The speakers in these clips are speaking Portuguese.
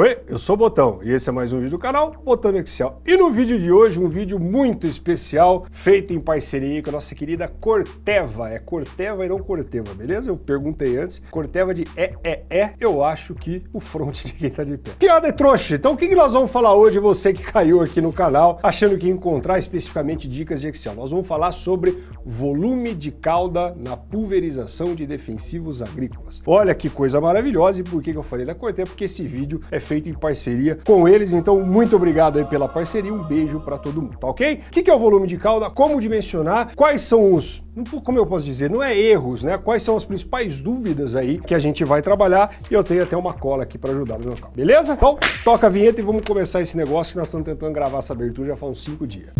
Oi, eu sou o Botão e esse é mais um vídeo do canal Botão Excel. E no vídeo de hoje, um vídeo muito especial, feito em parceria com a nossa querida Corteva. É Corteva e não Corteva, beleza? Eu perguntei antes. Corteva de é, é, é, eu acho que o front de quem tá de pé. Piada é trouxa. Então o que nós vamos falar hoje, você que caiu aqui no canal, achando que ia encontrar especificamente dicas de Excel? Nós vamos falar sobre volume de cauda na pulverização de defensivos agrícolas. Olha que coisa maravilhosa e por que eu falei da Corteva? Porque esse vídeo é feito em parceria com eles, então muito obrigado aí pela parceria, um beijo para todo mundo, tá ok? O que é o volume de cauda? Como dimensionar? Quais são os, como eu posso dizer, não é erros, né? Quais são as principais dúvidas aí que a gente vai trabalhar e eu tenho até uma cola aqui para ajudar no local, beleza? Então, toca a vinheta e vamos começar esse negócio que nós estamos tentando gravar essa abertura já faz uns 5 dias.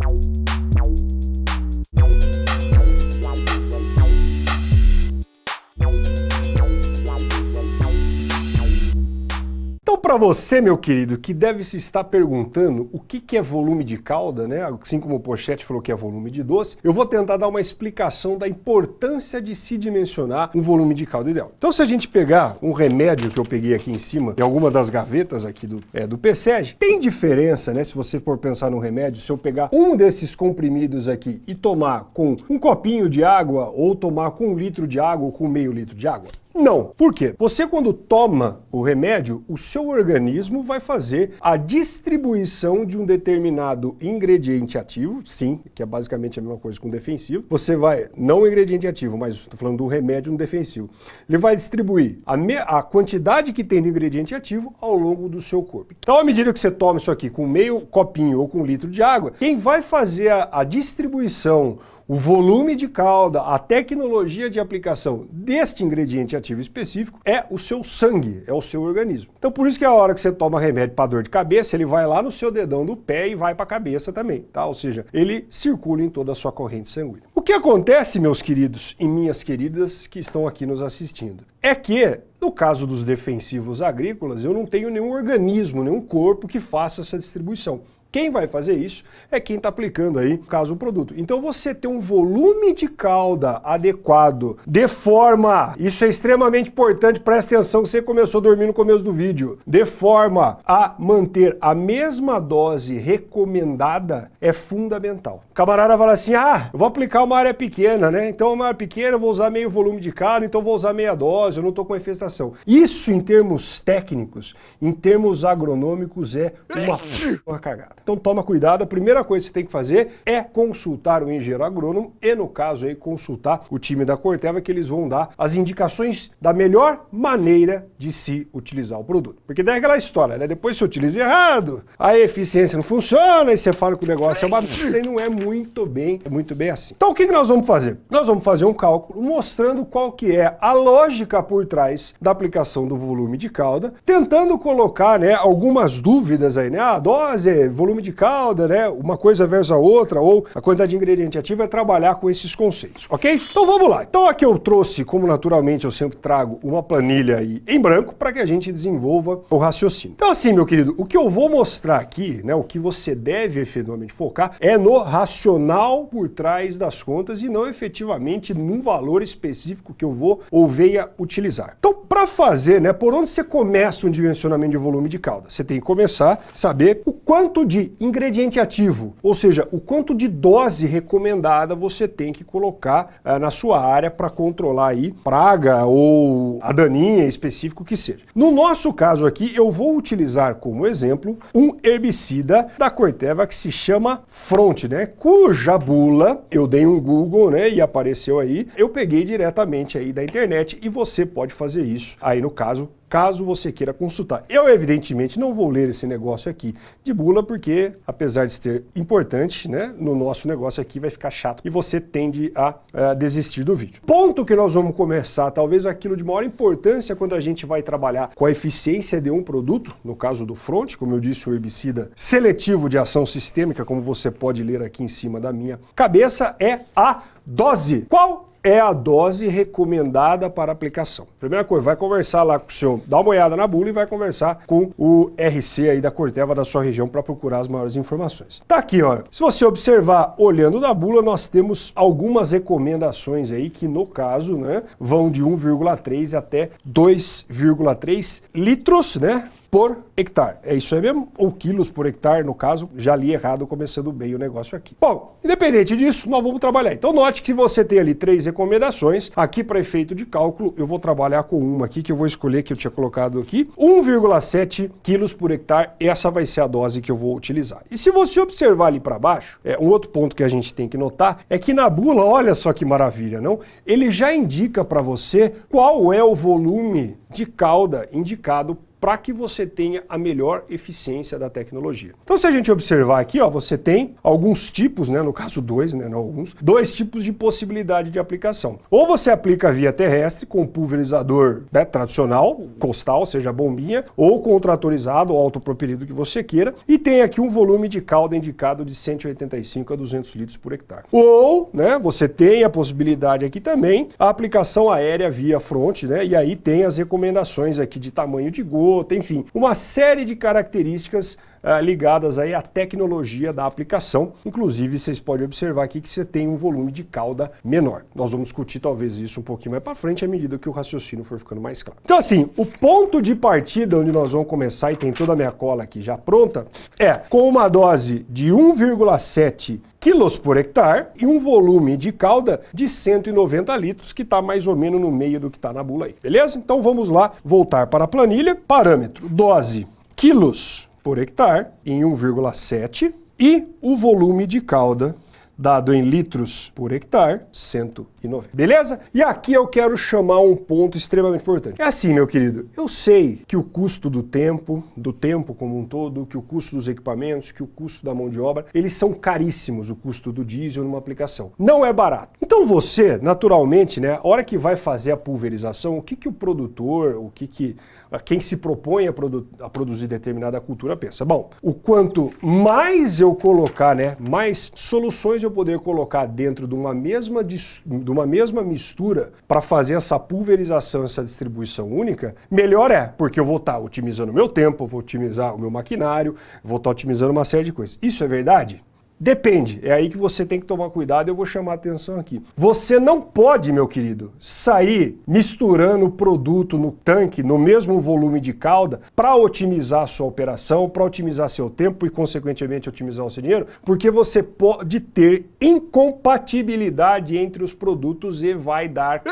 Então, para você, meu querido, que deve se estar perguntando o que, que é volume de calda, né? assim como o Pochete falou que é volume de doce, eu vou tentar dar uma explicação da importância de se dimensionar um volume de calda ideal. Então, se a gente pegar um remédio que eu peguei aqui em cima, em alguma das gavetas aqui do, é, do PSEG, tem diferença, né? Se você for pensar no remédio, se eu pegar um desses comprimidos aqui e tomar com um copinho de água, ou tomar com um litro de água, ou com meio litro de água, não. Por quê? Você quando toma o remédio, o seu organismo vai fazer a distribuição de um determinado ingrediente ativo, sim, que é basicamente a mesma coisa com defensivo. Você vai, não o ingrediente ativo, mas estou falando do remédio no defensivo. Ele vai distribuir a, a quantidade que tem de ingrediente ativo ao longo do seu corpo. Então, à medida que você toma isso aqui com meio copinho ou com um litro de água, quem vai fazer a, a distribuição o volume de calda, a tecnologia de aplicação deste ingrediente ativo específico é o seu sangue, é o seu organismo. Então por isso que a hora que você toma remédio para dor de cabeça, ele vai lá no seu dedão do pé e vai para a cabeça também, tá? Ou seja, ele circula em toda a sua corrente sanguínea. O que acontece, meus queridos e minhas queridas que estão aqui nos assistindo, é que no caso dos defensivos agrícolas, eu não tenho nenhum organismo, nenhum corpo que faça essa distribuição. Quem vai fazer isso é quem está aplicando aí, no caso, o produto. Então você ter um volume de calda adequado, de forma, isso é extremamente importante, presta atenção que você começou a dormir no começo do vídeo, de forma a manter a mesma dose recomendada é fundamental. O camarada fala assim, ah, eu vou aplicar uma área pequena, né? Então uma área pequena eu vou usar meio volume de calda, então vou usar meia dose, eu não estou com infestação. Isso em termos técnicos, em termos agronômicos é uma, uma cagada. Então toma cuidado, a primeira coisa que você tem que fazer é consultar o engenheiro agrônomo e, no caso aí, consultar o time da Corteva que eles vão dar as indicações da melhor maneira de se utilizar o produto. Porque daí é aquela história, né? Depois você utiliza errado, a eficiência não funciona, e você fala que o negócio é uma e não é muito bem, é muito bem assim. Então o que, que nós vamos fazer? Nós vamos fazer um cálculo mostrando qual que é a lógica por trás da aplicação do volume de calda, tentando colocar né, algumas dúvidas aí, né? A ah, dose, volume volume de calda, né? Uma coisa versus a outra, ou a quantidade de ingrediente ativo é trabalhar com esses conceitos, ok? Então vamos lá. Então aqui eu trouxe, como naturalmente eu sempre trago, uma planilha aí em branco para que a gente desenvolva o raciocínio. Então assim, meu querido, o que eu vou mostrar aqui, né? O que você deve efetivamente focar é no racional por trás das contas e não efetivamente num valor específico que eu vou ou venha utilizar. Então, para fazer, né? Por onde você começa um dimensionamento de volume de calda? Você tem que começar a saber o quanto de ingrediente ativo, ou seja, o quanto de dose recomendada você tem que colocar uh, na sua área para controlar aí praga ou a daninha específico que seja. No nosso caso aqui, eu vou utilizar como exemplo um herbicida da Corteva que se chama Front, né? Cuja bula eu dei um Google, né? E apareceu aí. Eu peguei diretamente aí da internet e você pode fazer isso aí no caso caso você queira consultar. Eu, evidentemente, não vou ler esse negócio aqui de bula, porque, apesar de ser importante, né, no nosso negócio aqui vai ficar chato e você tende a, a desistir do vídeo. Ponto que nós vamos começar, talvez aquilo de maior importância quando a gente vai trabalhar com a eficiência de um produto, no caso do front, como eu disse, o herbicida seletivo de ação sistêmica, como você pode ler aqui em cima da minha cabeça, é a dose. Qual é a dose recomendada para aplicação. Primeira coisa, vai conversar lá com o seu, dá uma olhada na bula e vai conversar com o RC aí da Corteva da sua região para procurar as maiores informações. Tá aqui, ó. Se você observar olhando na bula, nós temos algumas recomendações aí que no caso, né, vão de 1,3 até 2,3 litros, né, por hectare. É isso aí mesmo? Ou quilos por hectare, no caso, já li errado começando bem o negócio aqui. Bom, independente disso, nós vamos trabalhar. Então note que você tem ali três recomendações. Aqui para efeito de cálculo, eu vou trabalhar com uma aqui que eu vou escolher que eu tinha colocado aqui. 1,7 quilos por hectare, essa vai ser a dose que eu vou utilizar. E se você observar ali para baixo, é, um outro ponto que a gente tem que notar é que na bula, olha só que maravilha, não? Ele já indica para você qual é o volume de cauda indicado para que você tenha a melhor eficiência da tecnologia. Então se a gente observar aqui, ó, você tem alguns tipos, né, no caso dois, né, não alguns, dois tipos de possibilidade de aplicação. Ou você aplica via terrestre com pulverizador né, tradicional, costal, seja bombinha, ou com o tratorizado ou autopropelido que você queira, e tem aqui um volume de calda indicado de 185 a 200 litros por hectare. Ou, né, você tem a possibilidade aqui também, a aplicação aérea via fronte, né, e aí tem as recomendações aqui de tamanho de enfim, uma série de características uh, ligadas aí à tecnologia da aplicação. Inclusive, vocês podem observar aqui que você tem um volume de cauda menor. Nós vamos discutir talvez isso um pouquinho mais para frente à medida que o raciocínio for ficando mais claro. Então assim, o ponto de partida onde nós vamos começar, e tem toda a minha cola aqui já pronta, é com uma dose de 1,7 quilos por hectare e um volume de calda de 190 litros, que está mais ou menos no meio do que está na bula aí, beleza? Então vamos lá, voltar para a planilha. Parâmetro, dose, quilos por hectare em 1,7 e o volume de cauda dado em litros por hectare, 190. Beleza? E aqui eu quero chamar um ponto extremamente importante. É assim, meu querido, eu sei que o custo do tempo, do tempo como um todo, que o custo dos equipamentos, que o custo da mão de obra, eles são caríssimos, o custo do diesel numa aplicação. Não é barato. Então você, naturalmente, né, a hora que vai fazer a pulverização, o que, que o produtor, o que, que quem se propõe a, produ a produzir determinada cultura pensa, bom, o quanto mais eu colocar, né, mais soluções eu poder colocar dentro de uma mesma, de uma mesma mistura para fazer essa pulverização, essa distribuição única, melhor é, porque eu vou estar tá otimizando o meu tempo, vou otimizar o meu maquinário, vou estar tá otimizando uma série de coisas. Isso é verdade? Depende, é aí que você tem que tomar cuidado, eu vou chamar a atenção aqui. Você não pode, meu querido, sair misturando o produto no tanque, no mesmo volume de calda, para otimizar a sua operação, para otimizar seu tempo e, consequentemente, otimizar o seu dinheiro, porque você pode ter incompatibilidade entre os produtos e vai dar...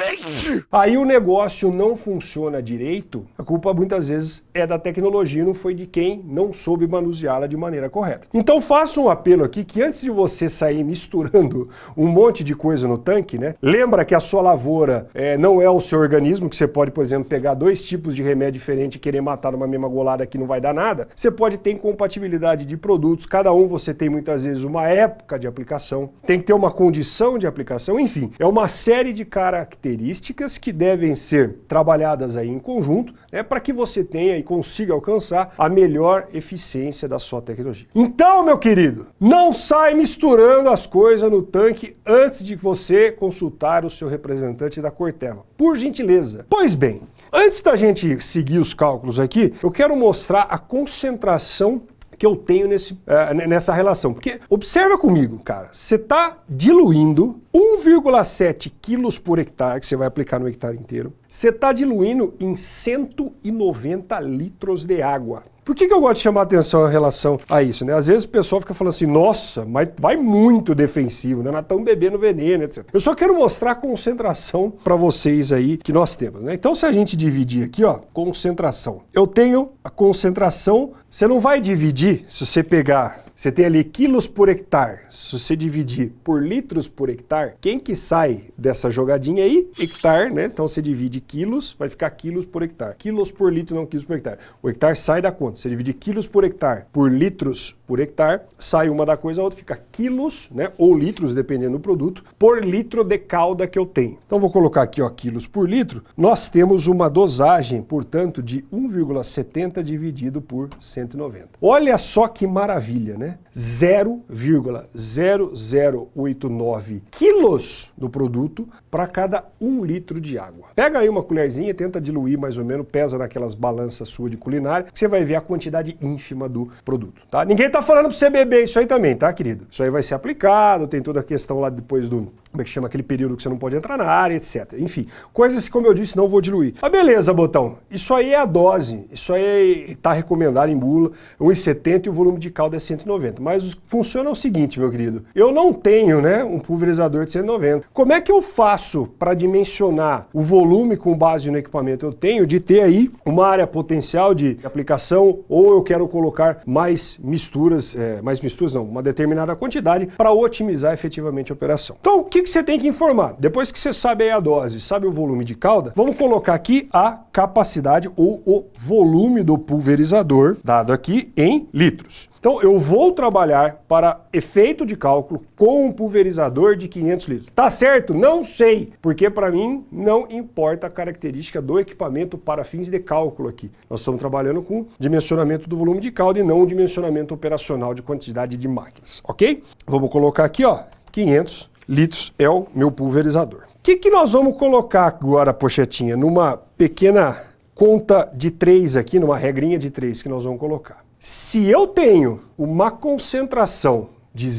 Aí o negócio não funciona direito, a culpa muitas vezes é da tecnologia, não foi de quem não soube manuseá-la de maneira correta. Então faço um apelo aqui que antes de você sair misturando um monte de coisa no tanque, né? Lembra que a sua lavoura é, não é o seu organismo, que você pode, por exemplo, pegar dois tipos de remédio diferente e querer matar numa mesma golada que não vai dar nada. Você pode ter incompatibilidade de produtos, cada um você tem muitas vezes uma época de aplicação, tem que ter uma condição de aplicação, enfim, é uma série de características que devem ser trabalhadas aí em conjunto, né, para que você tenha e consiga alcançar a melhor eficiência da sua tecnologia. Então, meu querido, não sai misturando as coisas no tanque antes de você consultar o seu representante da Corteva. Por gentileza. Pois bem, antes da gente seguir os cálculos aqui, eu quero mostrar a concentração que eu tenho nesse, uh, nessa relação. Porque observa comigo, cara, você está diluindo 1,7 quilos por hectare, que você vai aplicar no hectare inteiro, você está diluindo em 190 litros de água. Por que, que eu gosto de chamar atenção em relação a isso? Né? Às vezes o pessoal fica falando assim, nossa, mas vai muito defensivo, né? nós estamos bebendo veneno, etc. Eu só quero mostrar a concentração para vocês aí que nós temos. Né? Então se a gente dividir aqui, ó, concentração. Eu tenho a concentração, você não vai dividir, se você pegar você tem ali quilos por hectare. Se você dividir por litros por hectare, quem que sai dessa jogadinha aí? Hectare, né? Então você divide quilos, vai ficar quilos por hectare. Quilos por litro, não quilos por hectare. O hectare sai da conta. Você divide quilos por hectare por litros por hectare, sai uma da coisa, a outra fica quilos, né? Ou litros, dependendo do produto, por litro de calda que eu tenho. Então vou colocar aqui, ó, quilos por litro. Nós temos uma dosagem, portanto, de 1,70 dividido por 190. Olha só que maravilha, né? Né? 0,0089 quilos do produto para cada um litro de água. Pega aí uma colherzinha, tenta diluir mais ou menos, pesa naquelas balanças suas de culinária, você vai ver a quantidade ínfima do produto, tá? Ninguém tá falando para você beber isso aí também, tá, querido? Isso aí vai ser aplicado, tem toda a questão lá depois do como é que chama aquele período que você não pode entrar na área, etc. Enfim, coisas que, como eu disse, não vou diluir. Ah, beleza, botão. Isso aí é a dose. Isso aí está recomendado em bula, 1,70 e o volume de calda é 190. Mas funciona o seguinte, meu querido. Eu não tenho, né, um pulverizador de 190. Como é que eu faço para dimensionar o volume com base no equipamento? Eu tenho de ter aí uma área potencial de aplicação ou eu quero colocar mais misturas, é, mais misturas não, uma determinada quantidade para otimizar efetivamente a operação. Então, o que, que você tem que informar? Depois que você sabe a dose, sabe o volume de calda, vamos colocar aqui a capacidade ou o volume do pulverizador, dado aqui em litros. Então eu vou trabalhar para efeito de cálculo com um pulverizador de 500 litros. Tá certo? Não sei, porque para mim não importa a característica do equipamento para fins de cálculo aqui. Nós estamos trabalhando com dimensionamento do volume de calda e não o dimensionamento operacional de quantidade de máquinas, ok? Vamos colocar aqui, ó, 500 litros é o meu pulverizador. O que, que nós vamos colocar agora, pochetinha, numa pequena conta de três aqui, numa regrinha de três que nós vamos colocar. Se eu tenho uma concentração de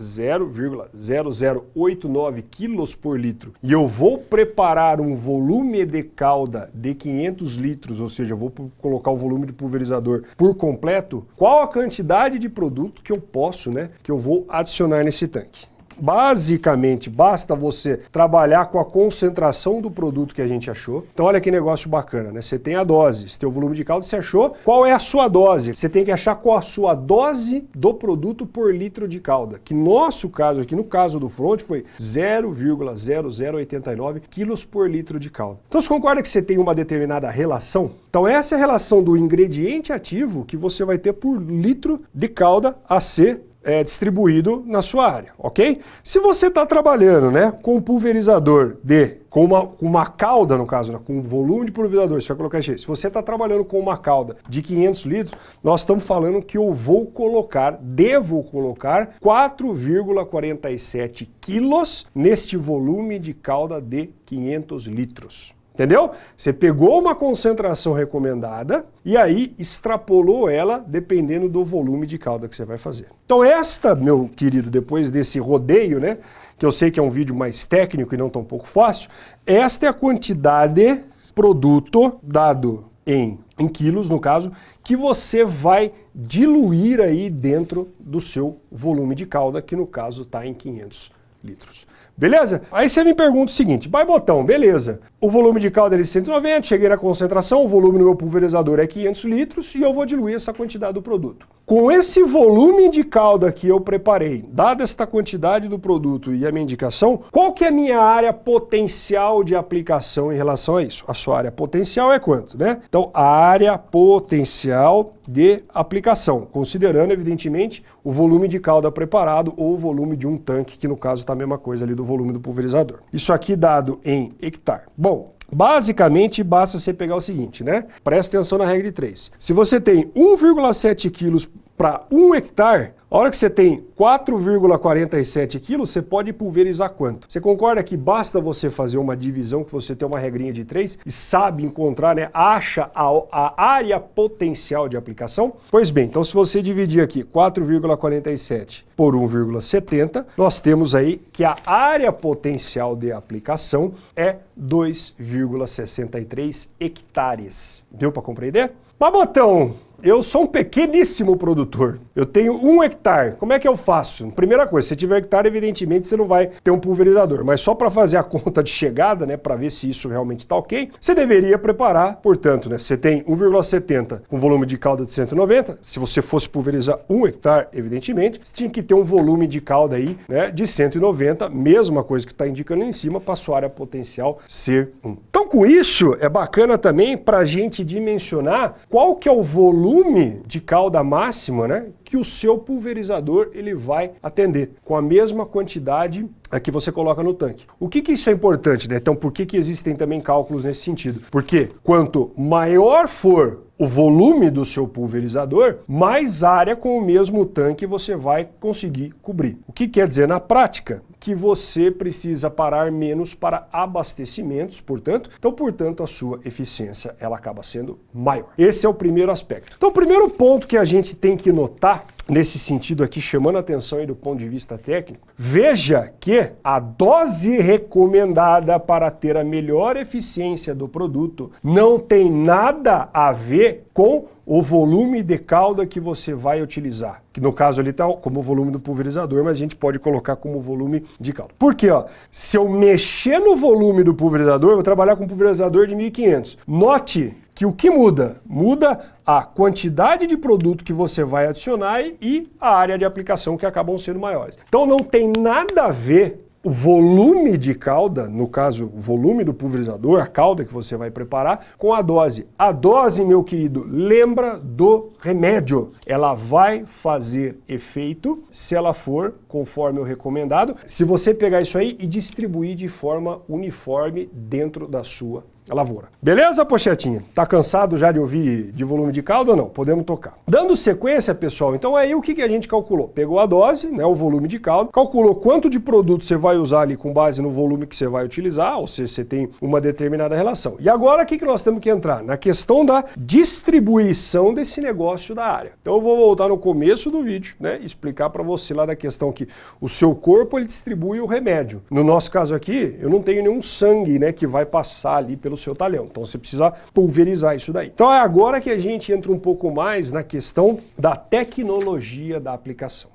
0,000089 quilos por litro e eu vou preparar um volume de calda de 500 litros, ou seja, vou colocar o volume de pulverizador por completo, qual a quantidade de produto que eu posso, né, que eu vou adicionar nesse tanque? Basicamente, basta você trabalhar com a concentração do produto que a gente achou. Então olha que negócio bacana, né? Você tem a dose, você tem o volume de caldo, você achou qual é a sua dose. Você tem que achar qual a sua dose do produto por litro de calda, que no nosso caso aqui, no caso do front, foi 0,0089 quilos por litro de calda. Então você concorda que você tem uma determinada relação? Então essa é a relação do ingrediente ativo que você vai ter por litro de calda a ser é, distribuído na sua área, ok? Se você está trabalhando né, com um pulverizador de, com uma, com uma cauda, no caso, né, com um volume de pulverizador, você vai colocar isso. Se você está trabalhando com uma cauda de 500 litros, nós estamos falando que eu vou colocar, devo colocar 4,47 quilos neste volume de cauda de 500 litros. Entendeu? Você pegou uma concentração recomendada e aí extrapolou ela dependendo do volume de calda que você vai fazer. Então esta, meu querido, depois desse rodeio, né, que eu sei que é um vídeo mais técnico e não tão pouco fácil, esta é a quantidade produto dado em, em quilos, no caso, que você vai diluir aí dentro do seu volume de calda, que no caso está em 500 litros. Beleza? Aí você me pergunta o seguinte, vai botão, beleza. O volume de calda é 190, cheguei na concentração, o volume no meu pulverizador é 500 litros e eu vou diluir essa quantidade do produto. Com esse volume de calda que eu preparei, dada esta quantidade do produto e a minha indicação, qual que é a minha área potencial de aplicação em relação a isso? A sua área potencial é quanto, né? Então, a área potencial de aplicação, considerando, evidentemente, o volume de calda preparado ou o volume de um tanque, que no caso está a mesma coisa ali do volume do pulverizador. Isso aqui dado em hectare. Bom, Basicamente, basta você pegar o seguinte, né? Presta atenção na regra de 3. Se você tem 1,7 quilos para 1 hectare, a hora que você tem 4,47 quilos, você pode pulverizar quanto? Você concorda que basta você fazer uma divisão, que você tem uma regrinha de 3 e sabe encontrar, né, acha a, a área potencial de aplicação? Pois bem, então se você dividir aqui 4,47 por 1,70, nós temos aí que a área potencial de aplicação é 2,63 hectares. Deu para compreender? Mas botão, eu sou um pequeníssimo produtor. Eu tenho um hectare. Como é que eu faço? Primeira coisa, se tiver hectare, evidentemente você não vai ter um pulverizador. Mas só para fazer a conta de chegada, né, para ver se isso realmente está ok, você deveria preparar, portanto, né, você tem 1,70 com volume de calda de 190. Se você fosse pulverizar um hectare, evidentemente, você tinha que ter um volume de calda aí, né, de 190, mesma coisa que está indicando em cima, para sua área potencial ser 1. Então, com isso, é bacana também para a gente dimensionar qual que é o volume volume de calda máxima né, que o seu pulverizador ele vai atender, com a mesma quantidade que você coloca no tanque. O que, que isso é importante? Né? Então, por que, que existem também cálculos nesse sentido? Porque quanto maior for o volume do seu pulverizador, mais área com o mesmo tanque você vai conseguir cobrir. O que quer dizer na prática? Que você precisa parar menos para abastecimentos, portanto, então, portanto, a sua eficiência ela acaba sendo maior. Esse é o primeiro aspecto. Então, o primeiro ponto que a gente tem que notar nesse sentido aqui, chamando a atenção aí do ponto de vista técnico, veja que a dose recomendada para ter a melhor eficiência do produto não tem nada a ver com o volume de calda que você vai utilizar. Que no caso ali está como volume do pulverizador, mas a gente pode colocar como volume de calda. Por quê? Ó? Se eu mexer no volume do pulverizador, eu vou trabalhar com um pulverizador de 1500. Note que o que muda? Muda a quantidade de produto que você vai adicionar e a área de aplicação que acabam sendo maiores. Então não tem nada a ver o volume de calda, no caso, o volume do pulverizador, a calda que você vai preparar, com a dose. A dose, meu querido, lembra do remédio. Ela vai fazer efeito se ela for conforme o recomendado, se você pegar isso aí e distribuir de forma uniforme dentro da sua lavoura. Beleza, pochetinha? Tá cansado já de ouvir de volume de caldo ou não? Podemos tocar. Dando sequência, pessoal, então aí o que, que a gente calculou? Pegou a dose, né, o volume de caldo, calculou quanto de produto você vai usar ali com base no volume que você vai utilizar, ou seja, você tem uma determinada relação. E agora o que, que nós temos que entrar? Na questão da distribuição desse negócio da área. Então eu vou voltar no começo do vídeo, né, explicar para você lá da questão que o seu corpo ele distribui o remédio. No nosso caso aqui, eu não tenho nenhum sangue, né, que vai passar ali pelo seu talhão. Então você precisa pulverizar isso daí. Então é agora que a gente entra um pouco mais na questão da tecnologia da aplicação.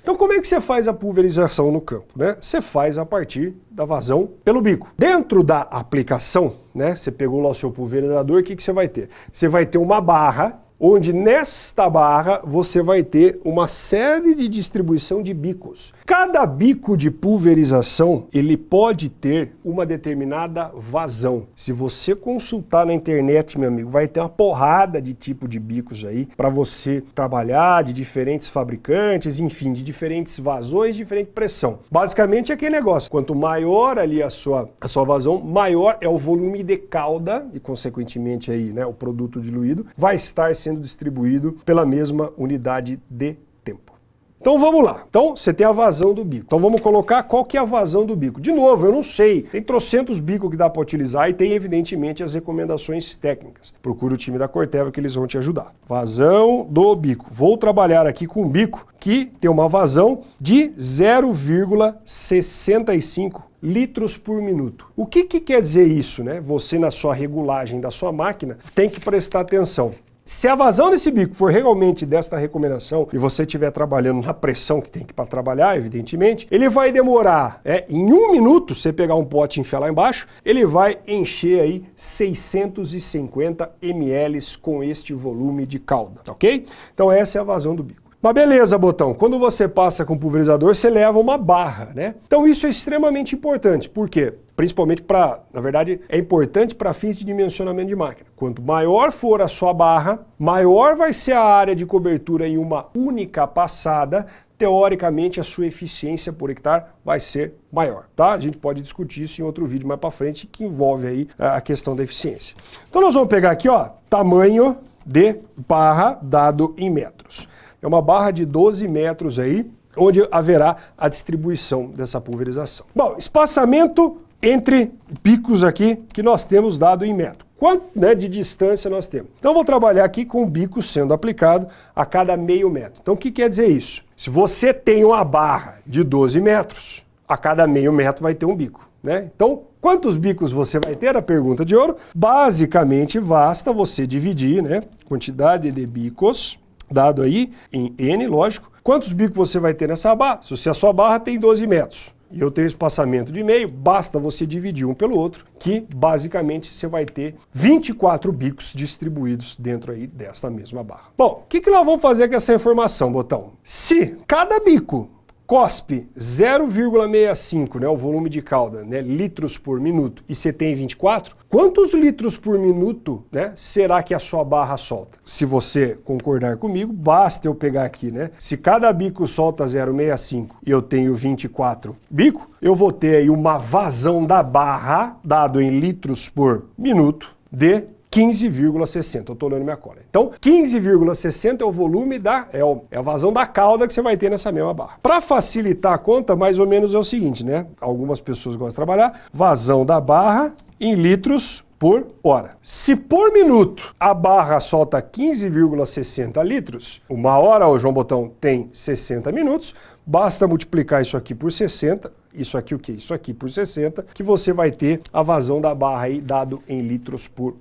Então como é que você faz a pulverização no campo? Né? Você faz a partir da vazão pelo bico. Dentro da aplicação, né, você pegou lá o seu pulverizador, o que, que você vai ter? Você vai ter uma barra onde nesta barra você vai ter uma série de distribuição de bicos. Cada bico de pulverização, ele pode ter uma determinada vazão. Se você consultar na internet, meu amigo, vai ter uma porrada de tipo de bicos aí para você trabalhar, de diferentes fabricantes, enfim, de diferentes vazões, diferente pressão. Basicamente é aquele negócio, quanto maior ali a sua, a sua vazão, maior é o volume de calda e consequentemente aí, né, o produto diluído, vai estar sendo sendo distribuído pela mesma unidade de tempo. Então vamos lá. Então você tem a vazão do bico. Então vamos colocar qual que é a vazão do bico. De novo, eu não sei. Tem trocentos bicos que dá para utilizar e tem evidentemente as recomendações técnicas. Procura o time da Corteva que eles vão te ajudar. Vazão do bico. Vou trabalhar aqui com um bico que tem uma vazão de 0,65 litros por minuto. O que, que quer dizer isso? Né? Você na sua regulagem da sua máquina tem que prestar atenção. Se a vazão desse bico for realmente desta recomendação e você estiver trabalhando na pressão que tem que para trabalhar, evidentemente, ele vai demorar, é, em um minuto, você pegar um pote e enfiar lá embaixo, ele vai encher aí 650 ml com este volume de calda, ok? Então essa é a vazão do bico. Mas beleza, botão, quando você passa com pulverizador, você leva uma barra, né? Então isso é extremamente importante, por quê? Principalmente para, na verdade, é importante para fins de dimensionamento de máquina. Quanto maior for a sua barra, maior vai ser a área de cobertura em uma única passada, teoricamente a sua eficiência por hectare vai ser maior, tá? A gente pode discutir isso em outro vídeo mais para frente que envolve aí a questão da eficiência. Então nós vamos pegar aqui, ó, tamanho de barra dado em metros. É uma barra de 12 metros aí, onde haverá a distribuição dessa pulverização. Bom, espaçamento entre picos aqui que nós temos dado em metro. Quanto né, de distância nós temos? Então, vou trabalhar aqui com o bico sendo aplicado a cada meio metro. Então, o que quer dizer isso? Se você tem uma barra de 12 metros, a cada meio metro vai ter um bico. Né? Então, quantos bicos você vai ter? A pergunta de ouro. Basicamente, basta você dividir né, quantidade de bicos dado aí em N, lógico. Quantos bicos você vai ter nessa barra? Se a sua barra tem 12 metros e eu tenho espaçamento de meio, basta você dividir um pelo outro, que basicamente você vai ter 24 bicos distribuídos dentro aí desta mesma barra. Bom, o que, que nós vamos fazer com essa informação, botão? Se cada bico COSP 0,65, né, o volume de calda, né, litros por minuto, e você tem 24, quantos litros por minuto né, será que a sua barra solta? Se você concordar comigo, basta eu pegar aqui, né? Se cada bico solta 0,65 e eu tenho 24 bico, eu vou ter aí uma vazão da barra, dado em litros por minuto, de 15,60. Eu estou olhando minha cola. Então, 15,60 é o volume da, é, o, é, a vazão da cauda que você vai ter nessa mesma barra. Para facilitar a conta, mais ou menos é o seguinte, né? Algumas pessoas gostam de trabalhar, vazão da barra em litros por hora. Se por minuto a barra solta 15,60 litros, uma hora o João Botão tem 60 minutos, basta multiplicar isso aqui por 60, isso aqui o quê? Isso aqui por 60, que você vai ter a vazão da barra aí dado em litros por.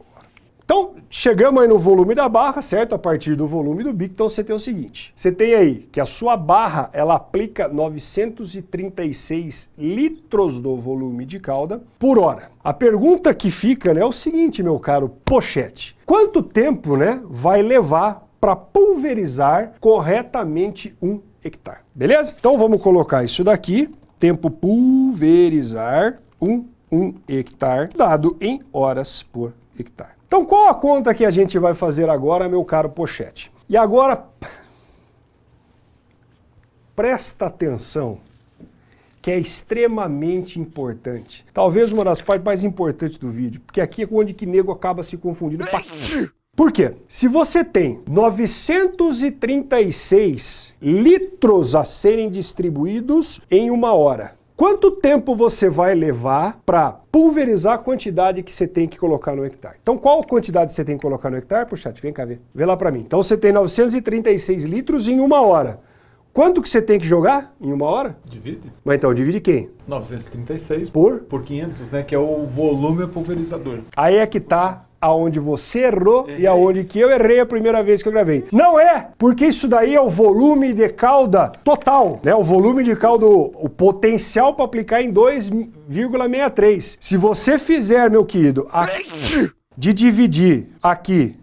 Então, chegamos aí no volume da barra, certo? A partir do volume do bico, então você tem o seguinte, você tem aí que a sua barra, ela aplica 936 litros do volume de cauda por hora. A pergunta que fica né, é o seguinte, meu caro pochete, quanto tempo né, vai levar para pulverizar corretamente um hectare? Beleza? Então vamos colocar isso daqui, tempo pulverizar um, um hectare, dado em horas por hectare. Então qual a conta que a gente vai fazer agora, meu caro Pochete? E agora, presta atenção, que é extremamente importante. Talvez uma das partes mais importantes do vídeo, porque aqui é onde que nego acaba se confundindo. Por quê? Se você tem 936 litros a serem distribuídos em uma hora, Quanto tempo você vai levar para pulverizar a quantidade que você tem que colocar no hectare? Então qual quantidade você tem que colocar no hectare? Puxa, vem cá ver. Vê lá para mim. Então você tem 936 litros em uma hora. Quanto que você tem que jogar em uma hora? Divide. Mas então, divide quem? 936 por? Por 500, né? Que é o volume pulverizador. Aí é que tá aonde você errou Errei. e aonde que eu errei a primeira vez que eu gravei. Não é, porque isso daí é o volume de cauda total, né? O volume de cauda, o potencial para aplicar em 2,63. Se você fizer, meu querido, de dividir aqui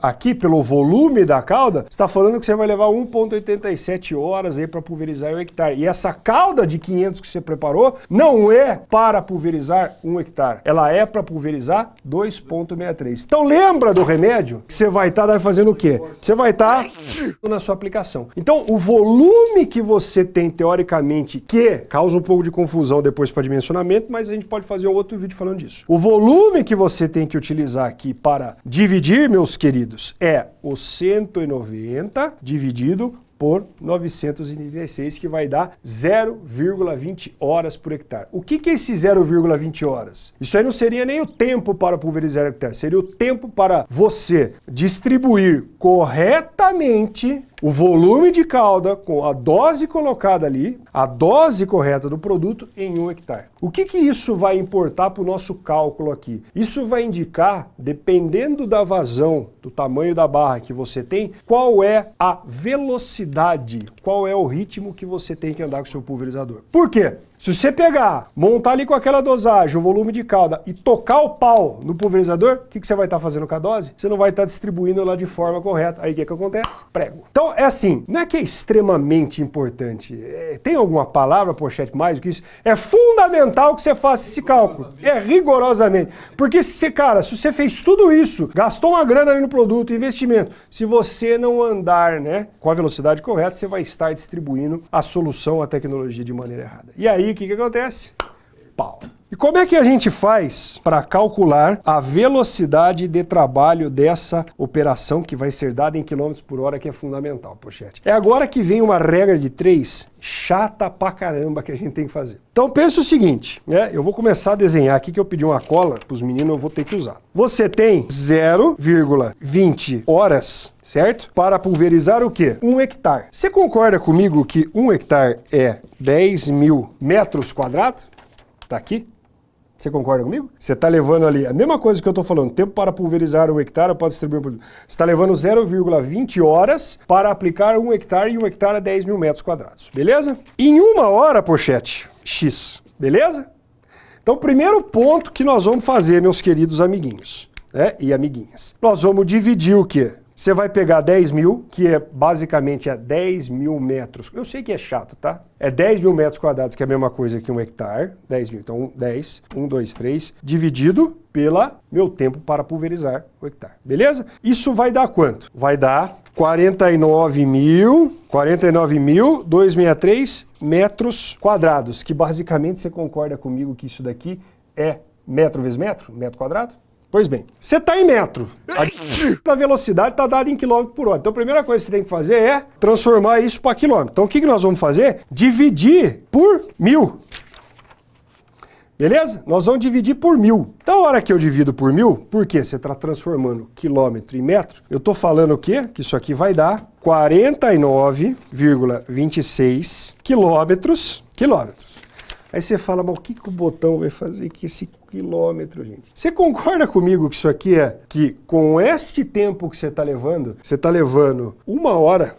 aqui, pelo volume da cauda, está falando que você vai levar 1,87 horas aí para pulverizar um hectare. E essa cauda de 500 que você preparou não é para pulverizar um hectare, ela é para pulverizar 2,63. Então lembra do remédio que você vai estar tá fazendo o quê? Você vai estar tá na sua aplicação. Então o volume que você tem teoricamente, que causa um pouco de confusão depois para dimensionamento, mas a gente pode fazer outro vídeo falando disso. O volume que você tem que utilizar aqui para dividir, meus queridos, é o 190 dividido por 936, que vai dar 0,20 horas por hectare. O que, que é esse 0,20 horas? Isso aí não seria nem o tempo para pulverizar hectare, seria o tempo para você distribuir corretamente o volume de cauda com a dose colocada ali, a dose correta do produto em um hectare. O que, que isso vai importar para o nosso cálculo aqui? Isso vai indicar, dependendo da vazão, do tamanho da barra que você tem, qual é a velocidade, qual é o ritmo que você tem que andar com o seu pulverizador. Por quê? Se você pegar, montar ali com aquela dosagem, o volume de calda e tocar o pau no pulverizador, o que, que você vai estar tá fazendo com a dose? Você não vai estar tá distribuindo ela de forma correta. Aí o que, que acontece? Prego. Então é assim, não é que é extremamente importante. É, tem alguma palavra, pochete, mais do que isso? É fundamental que você faça esse cálculo. É rigorosamente. Porque se, cara, se você fez tudo isso, gastou uma grana ali no produto, investimento, se você não andar né, com a velocidade correta, você vai estar distribuindo a solução, a tecnologia de maneira errada. E aí, o que, que acontece? Pau. E como é que a gente faz para calcular a velocidade de trabalho dessa operação que vai ser dada em quilômetros por hora, que é fundamental, pochete? É agora que vem uma regra de três chata pra caramba que a gente tem que fazer. Então pensa o seguinte, né? Eu vou começar a desenhar aqui que eu pedi uma cola para os meninos, eu vou ter que usar. Você tem 0,20 horas certo? Para pulverizar o quê? Um hectare. Você concorda comigo que um hectare é 10 mil metros quadrados? Tá aqui? Você concorda comigo? Você está levando ali a mesma coisa que eu estou falando, tempo para pulverizar um hectare pode distribuir um. Você está levando 0,20 horas para aplicar um hectare e um hectare a 10 mil metros quadrados, beleza? Em uma hora, pochete, X, beleza? Então, primeiro ponto que nós vamos fazer, meus queridos amiguinhos né, e amiguinhas. Nós vamos dividir o quê? Você vai pegar 10 mil, que é basicamente é 10 mil metros. Eu sei que é chato, tá? É 10 mil metros quadrados, que é a mesma coisa que um hectare. 10 mil. Então, 10, 1, 2, 3, dividido pela meu tempo para pulverizar o hectare. Beleza? Isso vai dar quanto? Vai dar 49 mil, 49.263 metros quadrados, que basicamente você concorda comigo que isso daqui é metro vezes metro, metro quadrado? Pois bem, você está em metro, a velocidade está dada em quilômetro por hora. Então a primeira coisa que você tem que fazer é transformar isso para quilômetro. Então o que, que nós vamos fazer? Dividir por mil. Beleza? Nós vamos dividir por mil. Então, a hora que eu divido por mil, por quê? Você está transformando quilômetro em metro. Eu estou falando o quê? Que isso aqui vai dar 49,26 quilômetros. Quilômetros. Aí você fala, mas o que, que o botão vai fazer com esse quilômetro, gente? Você concorda comigo que isso aqui é que com este tempo que você está levando, você está levando uma hora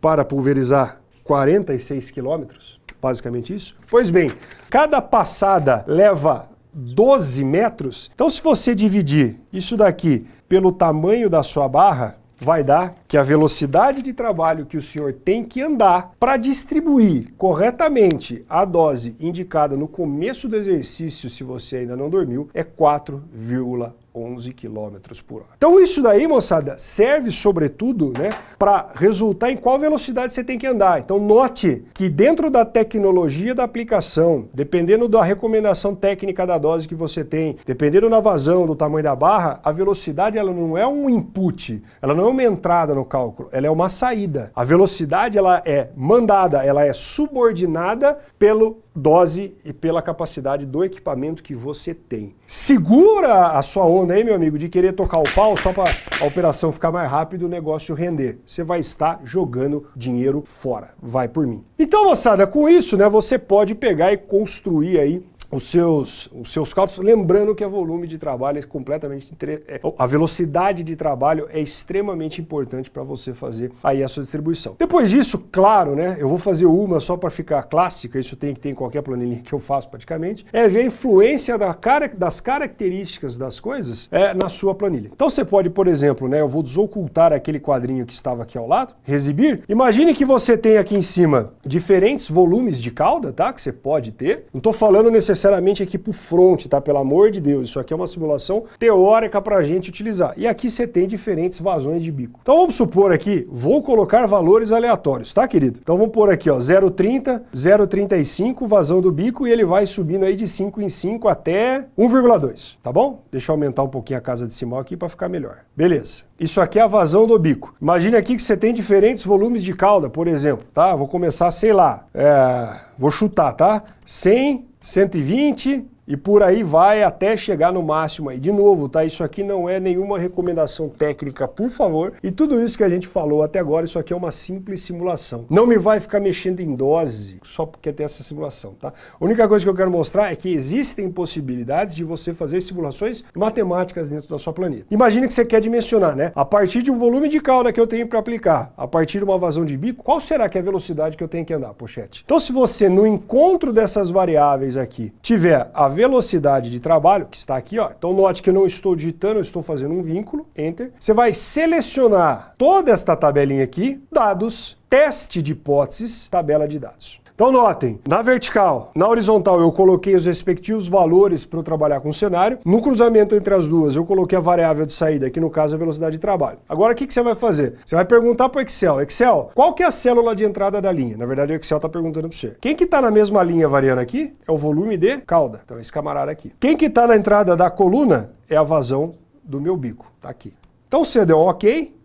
para pulverizar 46 quilômetros? Basicamente isso? Pois bem, cada passada leva 12 metros. Então se você dividir isso daqui pelo tamanho da sua barra, vai dar que a velocidade de trabalho que o senhor tem que andar para distribuir corretamente a dose indicada no começo do exercício, se você ainda não dormiu, é 4,1 11 km por hora. Então isso daí, moçada, serve sobretudo né, para resultar em qual velocidade você tem que andar. Então note que dentro da tecnologia da aplicação, dependendo da recomendação técnica da dose que você tem, dependendo da vazão, do tamanho da barra, a velocidade ela não é um input, ela não é uma entrada no cálculo, ela é uma saída. A velocidade ela é mandada, ela é subordinada pelo dose e pela capacidade do equipamento que você tem. Segura a sua onda aí, meu amigo, de querer tocar o pau só para a operação ficar mais rápido e o negócio render. Você vai estar jogando dinheiro fora. Vai por mim. Então, moçada, com isso, né, você pode pegar e construir aí os seus, os seus cálculos, lembrando que o volume de trabalho é completamente... É, a velocidade de trabalho é extremamente importante para você fazer aí a sua distribuição. Depois disso, claro, né, eu vou fazer uma só para ficar clássica, isso tem que ter em qualquer planilha que eu faço praticamente, é ver a influência da cara, das características das coisas é, na sua planilha. Então você pode, por exemplo, né, eu vou desocultar aquele quadrinho que estava aqui ao lado, exibir. Imagine que você tem aqui em cima diferentes volumes de cauda, tá, que você pode ter. Não estou falando necessariamente necessariamente aqui para o front, tá? Pelo amor de Deus, isso aqui é uma simulação teórica para a gente utilizar. E aqui você tem diferentes vazões de bico. Então vamos supor aqui, vou colocar valores aleatórios, tá, querido? Então vamos pôr aqui, ó, 0,30, 0,35, vazão do bico, e ele vai subindo aí de 5 em 5 até 1,2, tá bom? Deixa eu aumentar um pouquinho a casa decimal aqui para ficar melhor. Beleza. Isso aqui é a vazão do bico. Imagine aqui que você tem diferentes volumes de cauda, por exemplo, tá? Vou começar, sei lá, é... vou chutar, tá? 100 120 e por aí vai até chegar no máximo aí. De novo, tá? Isso aqui não é nenhuma recomendação técnica, por favor. E tudo isso que a gente falou até agora, isso aqui é uma simples simulação. Não me vai ficar mexendo em dose só porque tem essa simulação, tá? A única coisa que eu quero mostrar é que existem possibilidades de você fazer simulações matemáticas dentro da sua planilha. Imagine que você quer dimensionar, né? A partir de um volume de cauda que eu tenho para aplicar, a partir de uma vazão de bico, qual será que é a velocidade que eu tenho que andar, pochete? Então se você, no encontro dessas variáveis aqui, tiver a velocidade de trabalho, que está aqui, ó. Então note que eu não estou digitando, eu estou fazendo um vínculo, enter. Você vai selecionar toda esta tabelinha aqui, dados, teste de hipóteses, tabela de dados. Então notem, na vertical, na horizontal eu coloquei os respectivos valores para eu trabalhar com o cenário. No cruzamento entre as duas eu coloquei a variável de saída, que no caso é a velocidade de trabalho. Agora o que, que você vai fazer? Você vai perguntar para o Excel, Excel, qual que é a célula de entrada da linha? Na verdade o Excel está perguntando para você. Quem que está na mesma linha variando aqui é o volume de cauda. Então esse camarada aqui. Quem que está na entrada da coluna é a vazão do meu bico. Tá aqui. Então você deu OK,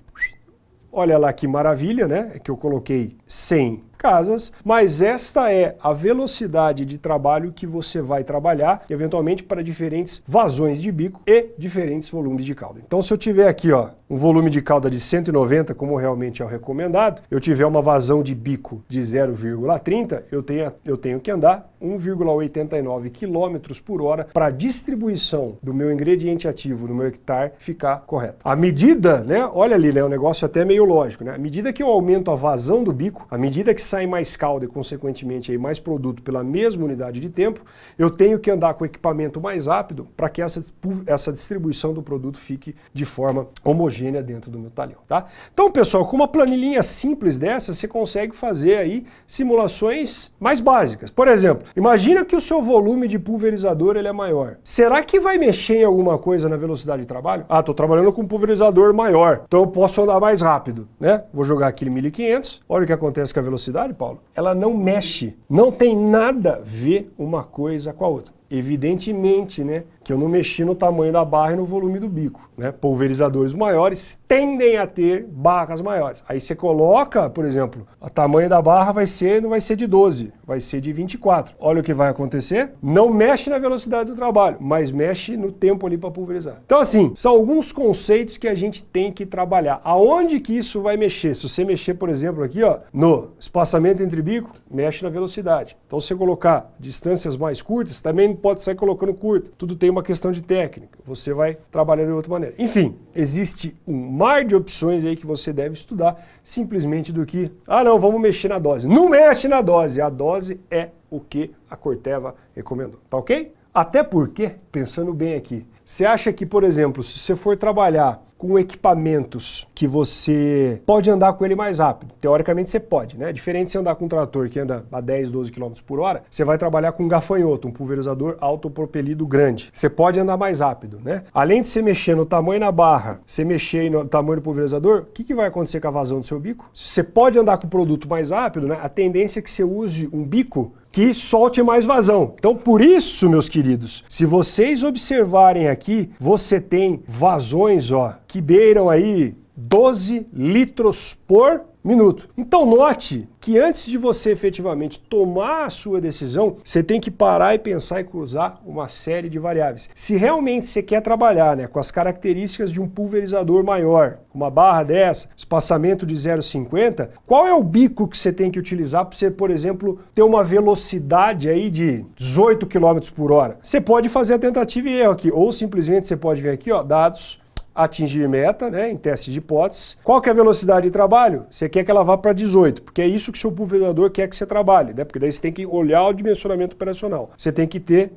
Olha lá que maravilha, né? É que eu coloquei 100 casas, mas esta é a velocidade de trabalho que você vai trabalhar, eventualmente para diferentes vazões de bico e diferentes volumes de cauda. Então se eu tiver aqui ó, um volume de cauda de 190, como realmente é o recomendado, eu tiver uma vazão de bico de 0,30, eu tenho, eu tenho que andar 1,89 km por hora para a distribuição do meu ingrediente ativo no meu hectare ficar correta. A medida, né, olha ali, né, o negócio até meio lógico, né, à medida que eu aumento a vazão do bico, à medida que sai mais calda e consequentemente aí mais produto pela mesma unidade de tempo, eu tenho que andar com o equipamento mais rápido para que essa, essa distribuição do produto fique de forma homogênea dentro do meu talhão, tá? Então, pessoal, com uma planilhinha simples dessa, você consegue fazer aí simulações mais básicas. Por exemplo, imagina que o seu volume de pulverizador ele é maior. Será que vai mexer em alguma coisa na velocidade de trabalho? Ah, estou trabalhando com um pulverizador maior, então eu posso andar mais rápido, né? Vou jogar aqui 1500, olha o que acontece com a velocidade, Paulo. Ela não mexe, não tem nada a ver uma coisa com a outra. Evidentemente, né, que eu não mexi no tamanho da barra e no volume do bico. Né? Pulverizadores maiores tendem a ter barras maiores. Aí você coloca, por exemplo, o tamanho da barra vai ser, não vai ser de 12, vai ser de 24. Olha o que vai acontecer. Não mexe na velocidade do trabalho, mas mexe no tempo ali para pulverizar. Então assim, são alguns conceitos que a gente tem que trabalhar. Aonde que isso vai mexer? Se você mexer, por exemplo, aqui ó, no espaçamento entre bico, mexe na velocidade. Então se você colocar distâncias mais curtas, também pode sair colocando curta. Tudo tem uma questão de técnica. Você vai trabalhar de outra maneira. Enfim, existe um mar de opções aí que você deve estudar, simplesmente do que, ah não, vamos mexer na dose. Não mexe na dose, a dose é o que a Corteva recomendou, tá ok? Até porque, pensando bem aqui, você acha que, por exemplo, se você for trabalhar com equipamentos que você pode andar com ele mais rápido. Teoricamente você pode, né? Diferente de você andar com um trator que anda a 10, 12 km por hora, você vai trabalhar com um gafanhoto, um pulverizador autopropelido grande. Você pode andar mais rápido, né? Além de você mexer no tamanho na barra, você mexer no tamanho do pulverizador, o que, que vai acontecer com a vazão do seu bico? Você pode andar com o produto mais rápido, né? A tendência é que você use um bico que solte mais vazão. Então, por isso, meus queridos, se vocês observarem aqui, você tem vazões, ó, que beiram aí 12 litros por minuto. Então note que antes de você efetivamente tomar a sua decisão, você tem que parar e pensar e cruzar uma série de variáveis. Se realmente você quer trabalhar né, com as características de um pulverizador maior, uma barra dessa, espaçamento de 0,50, qual é o bico que você tem que utilizar para você, por exemplo, ter uma velocidade aí de 18 km por hora? Você pode fazer a tentativa e erro aqui, ou simplesmente você pode vir aqui, ó, dados, atingir meta, né, em teste de hipóteses. Qual que é a velocidade de trabalho? Você quer que ela vá para 18, porque é isso que o seu pulverizador quer que você trabalhe, né? porque daí você tem que olhar o dimensionamento operacional. Você tem que ter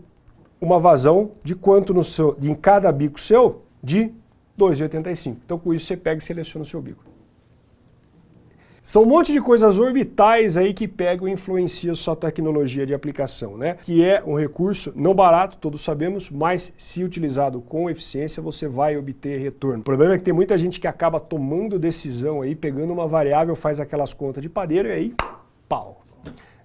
uma vazão de quanto no seu, em cada bico seu? De 2,85. Então com isso você pega e seleciona o seu bico. São um monte de coisas orbitais aí que pegam e influenciam sua tecnologia de aplicação, né? Que é um recurso não barato, todos sabemos, mas se utilizado com eficiência, você vai obter retorno. O problema é que tem muita gente que acaba tomando decisão aí, pegando uma variável, faz aquelas contas de padeiro e aí, pau.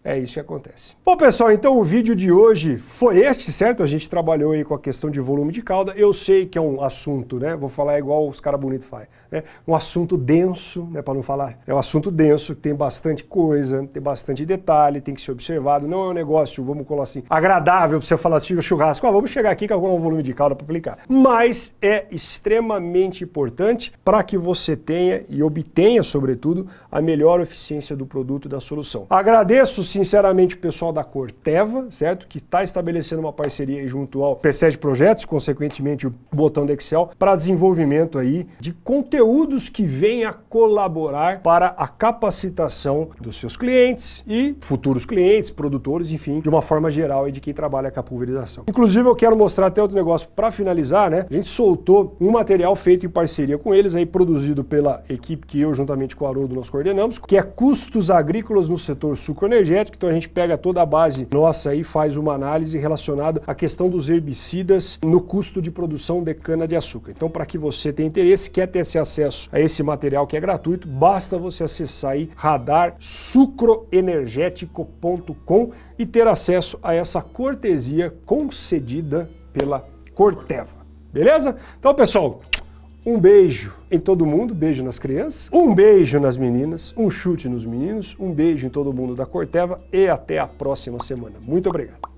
É isso que acontece. Bom, pessoal, então o vídeo de hoje foi este, certo? A gente trabalhou aí com a questão de volume de cauda. Eu sei que é um assunto, né? Vou falar igual os caras bonitos fazem. Né? Um assunto denso, né? Para não falar. É um assunto denso, que tem bastante coisa, tem bastante detalhe, tem que ser observado. Não é um negócio, vamos colocar assim, agradável para você falar assim, churrasco. Ah, vamos chegar aqui com um volume de cauda para aplicar. Mas é extremamente importante para que você tenha e obtenha, sobretudo, a melhor eficiência do produto da solução. Agradeço sinceramente, o pessoal da Corteva, certo? Que está estabelecendo uma parceria junto ao PC de Projetos, consequentemente o botão do Excel, para desenvolvimento aí de conteúdos que venham a colaborar para a capacitação dos seus clientes e futuros clientes, produtores, enfim, de uma forma geral e de quem trabalha com a pulverização. Inclusive, eu quero mostrar até outro negócio para finalizar, né? A gente soltou um material feito em parceria com eles, aí produzido pela equipe que eu, juntamente com o Haroldo, nós coordenamos, que é custos agrícolas no setor sucroenergético então a gente pega toda a base nossa e faz uma análise relacionada à questão dos herbicidas no custo de produção de cana-de-açúcar. Então para que você tenha interesse, quer ter esse acesso a esse material que é gratuito, basta você acessar aí radarsucroenergético.com e ter acesso a essa cortesia concedida pela Corteva. Beleza? Então pessoal, um beijo em todo mundo, beijo nas crianças, um beijo nas meninas, um chute nos meninos, um beijo em todo mundo da Corteva e até a próxima semana. Muito obrigado.